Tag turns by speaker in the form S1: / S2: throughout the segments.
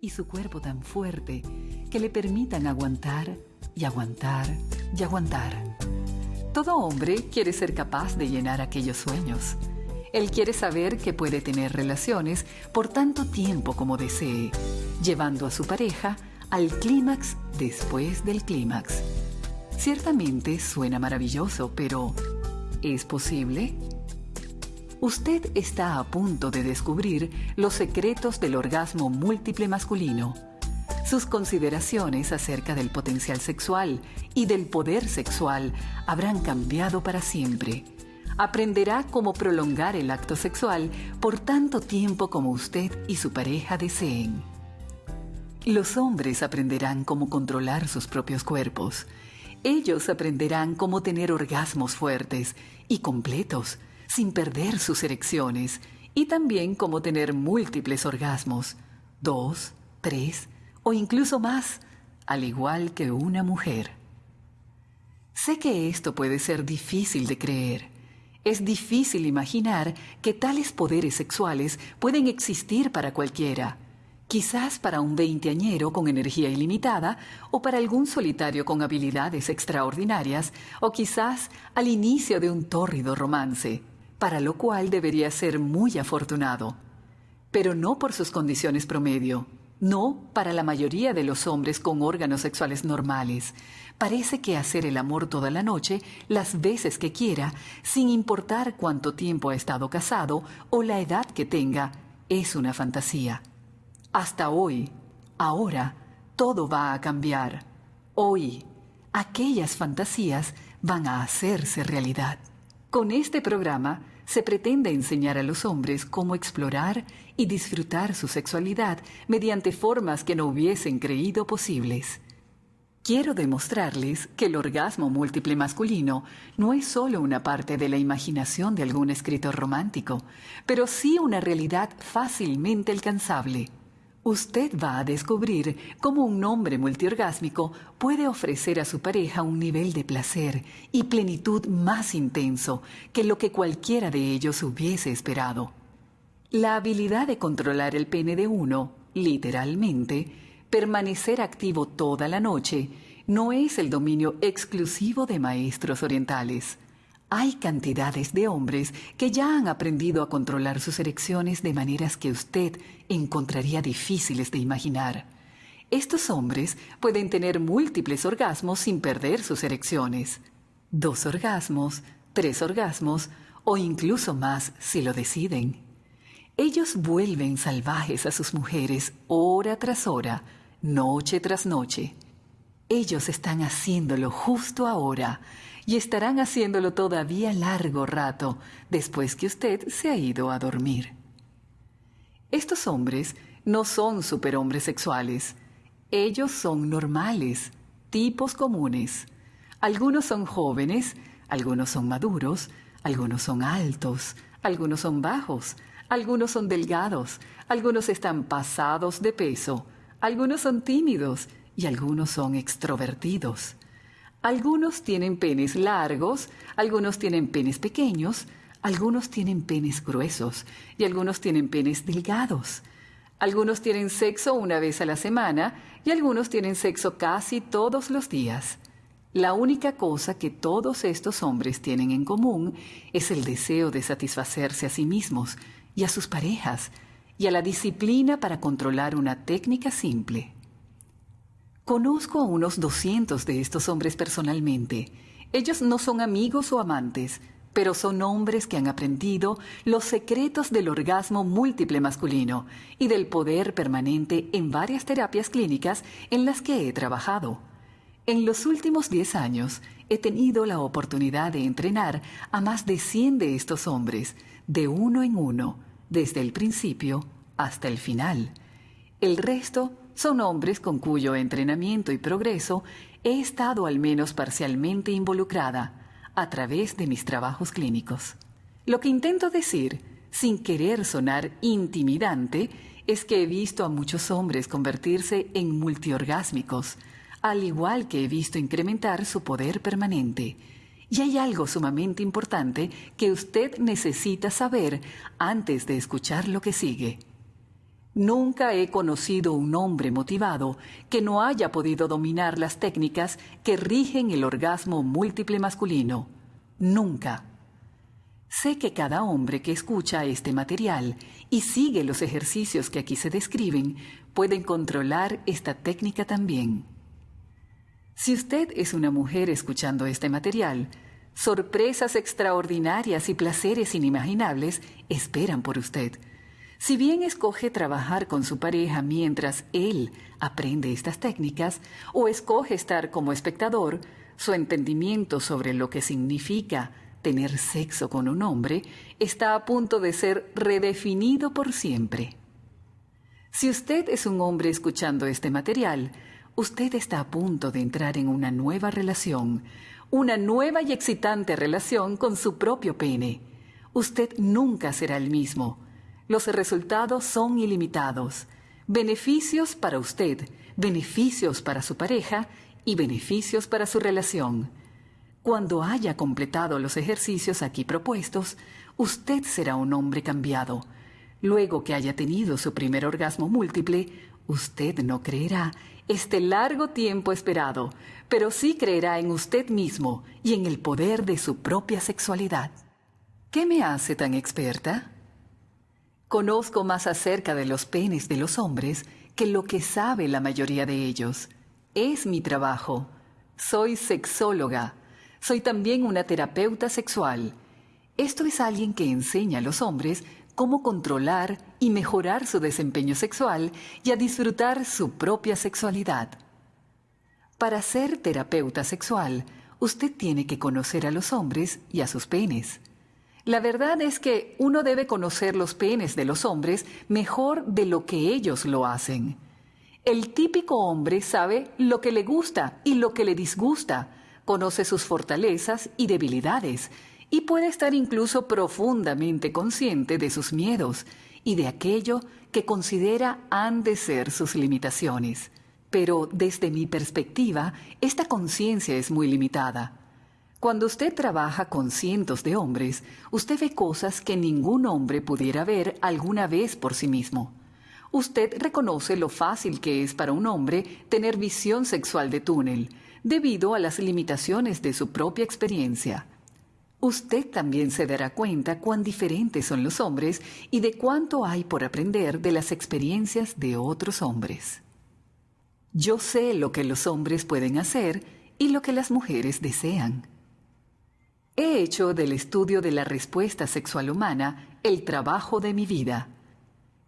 S1: y su cuerpo tan fuerte que le permitan aguantar y aguantar y aguantar. Todo hombre quiere ser capaz de llenar aquellos sueños. Él quiere saber que puede tener relaciones por tanto tiempo como desee, llevando a su pareja al clímax después del clímax. Ciertamente suena maravilloso, pero ¿es posible? Usted está a punto de descubrir los secretos del orgasmo múltiple masculino, sus consideraciones acerca del potencial sexual y del poder sexual habrán cambiado para siempre. Aprenderá cómo prolongar el acto sexual por tanto tiempo como usted y su pareja deseen. Los hombres aprenderán cómo controlar sus propios cuerpos. Ellos aprenderán cómo tener orgasmos fuertes y completos sin perder sus erecciones y también cómo tener múltiples orgasmos, dos, tres o incluso más, al igual que una mujer. Sé que esto puede ser difícil de creer. Es difícil imaginar que tales poderes sexuales pueden existir para cualquiera. Quizás para un veinteañero con energía ilimitada, o para algún solitario con habilidades extraordinarias, o quizás al inicio de un tórrido romance para lo cual debería ser muy afortunado, pero no por sus condiciones promedio, no para la mayoría de los hombres con órganos sexuales normales. Parece que hacer el amor toda la noche, las veces que quiera, sin importar cuánto tiempo ha estado casado o la edad que tenga, es una fantasía. Hasta hoy, ahora, todo va a cambiar. Hoy, aquellas fantasías van a hacerse realidad. Con este programa se pretende enseñar a los hombres cómo explorar y disfrutar su sexualidad mediante formas que no hubiesen creído posibles. Quiero demostrarles que el orgasmo múltiple masculino no es solo una parte de la imaginación de algún escritor romántico, pero sí una realidad fácilmente alcanzable. Usted va a descubrir cómo un hombre multiorgásmico puede ofrecer a su pareja un nivel de placer y plenitud más intenso que lo que cualquiera de ellos hubiese esperado. La habilidad de controlar el pene de uno, literalmente, permanecer activo toda la noche, no es el dominio exclusivo de maestros orientales. Hay cantidades de hombres que ya han aprendido a controlar sus erecciones de maneras que usted encontraría difíciles de imaginar. Estos hombres pueden tener múltiples orgasmos sin perder sus erecciones. Dos orgasmos, tres orgasmos o incluso más si lo deciden. Ellos vuelven salvajes a sus mujeres hora tras hora, noche tras noche. Ellos están haciéndolo justo ahora y estarán haciéndolo todavía largo rato después que usted se ha ido a dormir. Estos hombres no son superhombres sexuales. Ellos son normales, tipos comunes. Algunos son jóvenes, algunos son maduros, algunos son altos, algunos son bajos, algunos son delgados, algunos están pasados de peso, algunos son tímidos y algunos son extrovertidos. Algunos tienen penes largos, algunos tienen penes pequeños, algunos tienen penes gruesos y algunos tienen penes delgados. Algunos tienen sexo una vez a la semana y algunos tienen sexo casi todos los días. La única cosa que todos estos hombres tienen en común es el deseo de satisfacerse a sí mismos y a sus parejas y a la disciplina para controlar una técnica simple. Conozco a unos 200 de estos hombres personalmente. Ellos no son amigos o amantes, pero son hombres que han aprendido los secretos del orgasmo múltiple masculino y del poder permanente en varias terapias clínicas en las que he trabajado. En los últimos 10 años he tenido la oportunidad de entrenar a más de 100 de estos hombres, de uno en uno, desde el principio hasta el final. El resto son hombres con cuyo entrenamiento y progreso he estado al menos parcialmente involucrada a través de mis trabajos clínicos. Lo que intento decir, sin querer sonar intimidante, es que he visto a muchos hombres convertirse en multiorgásmicos, al igual que he visto incrementar su poder permanente. Y hay algo sumamente importante que usted necesita saber antes de escuchar lo que sigue. Nunca he conocido un hombre motivado que no haya podido dominar las técnicas que rigen el orgasmo múltiple masculino. Nunca. Sé que cada hombre que escucha este material y sigue los ejercicios que aquí se describen pueden controlar esta técnica también. Si usted es una mujer escuchando este material, sorpresas extraordinarias y placeres inimaginables esperan por usted si bien escoge trabajar con su pareja mientras él aprende estas técnicas o escoge estar como espectador, su entendimiento sobre lo que significa tener sexo con un hombre está a punto de ser redefinido por siempre. Si usted es un hombre escuchando este material, usted está a punto de entrar en una nueva relación, una nueva y excitante relación con su propio pene. Usted nunca será el mismo los resultados son ilimitados. Beneficios para usted, beneficios para su pareja y beneficios para su relación. Cuando haya completado los ejercicios aquí propuestos, usted será un hombre cambiado. Luego que haya tenido su primer orgasmo múltiple, usted no creerá este largo tiempo esperado, pero sí creerá en usted mismo y en el poder de su propia sexualidad. ¿Qué me hace tan experta? Conozco más acerca de los penes de los hombres que lo que sabe la mayoría de ellos. Es mi trabajo. Soy sexóloga. Soy también una terapeuta sexual. Esto es alguien que enseña a los hombres cómo controlar y mejorar su desempeño sexual y a disfrutar su propia sexualidad. Para ser terapeuta sexual, usted tiene que conocer a los hombres y a sus penes. La verdad es que uno debe conocer los penes de los hombres mejor de lo que ellos lo hacen. El típico hombre sabe lo que le gusta y lo que le disgusta, conoce sus fortalezas y debilidades, y puede estar incluso profundamente consciente de sus miedos y de aquello que considera han de ser sus limitaciones. Pero desde mi perspectiva, esta conciencia es muy limitada. Cuando usted trabaja con cientos de hombres, usted ve cosas que ningún hombre pudiera ver alguna vez por sí mismo. Usted reconoce lo fácil que es para un hombre tener visión sexual de túnel, debido a las limitaciones de su propia experiencia. Usted también se dará cuenta cuán diferentes son los hombres y de cuánto hay por aprender de las experiencias de otros hombres. Yo sé lo que los hombres pueden hacer y lo que las mujeres desean. He hecho del estudio de la respuesta sexual humana el trabajo de mi vida.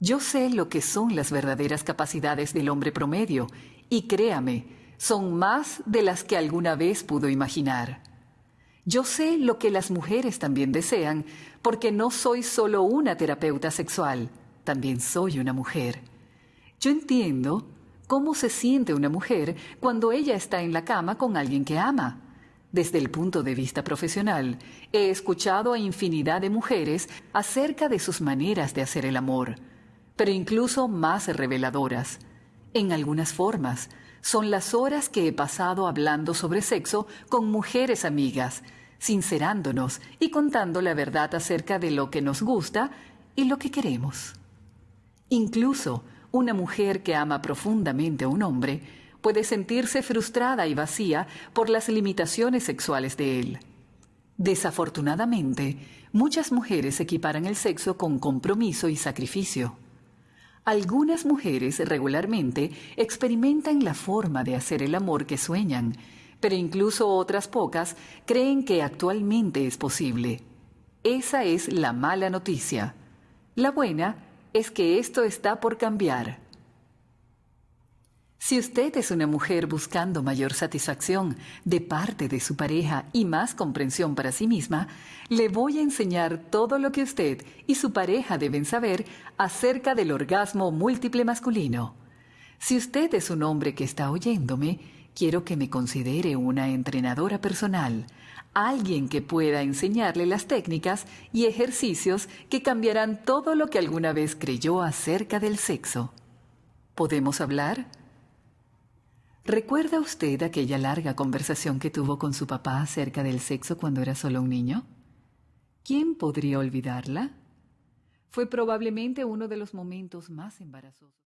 S1: Yo sé lo que son las verdaderas capacidades del hombre promedio y créame, son más de las que alguna vez pudo imaginar. Yo sé lo que las mujeres también desean porque no soy solo una terapeuta sexual, también soy una mujer. Yo entiendo cómo se siente una mujer cuando ella está en la cama con alguien que ama desde el punto de vista profesional, he escuchado a infinidad de mujeres acerca de sus maneras de hacer el amor, pero incluso más reveladoras. En algunas formas, son las horas que he pasado hablando sobre sexo con mujeres amigas, sincerándonos y contando la verdad acerca de lo que nos gusta y lo que queremos. Incluso una mujer que ama profundamente a un hombre puede sentirse frustrada y vacía por las limitaciones sexuales de él. Desafortunadamente, muchas mujeres equiparan el sexo con compromiso y sacrificio. Algunas mujeres regularmente experimentan la forma de hacer el amor que sueñan, pero incluso otras pocas creen que actualmente es posible. Esa es la mala noticia. La buena es que esto está por cambiar. Si usted es una mujer buscando mayor satisfacción de parte de su pareja y más comprensión para sí misma, le voy a enseñar todo lo que usted y su pareja deben saber acerca del orgasmo múltiple masculino. Si usted es un hombre que está oyéndome, quiero que me considere una entrenadora personal, alguien que pueda enseñarle las técnicas y ejercicios que cambiarán todo lo que alguna vez creyó acerca del sexo. ¿Podemos hablar? ¿Recuerda usted aquella larga conversación que tuvo con su papá acerca del sexo cuando era solo un niño? ¿Quién podría olvidarla? Fue probablemente uno de los momentos más embarazosos.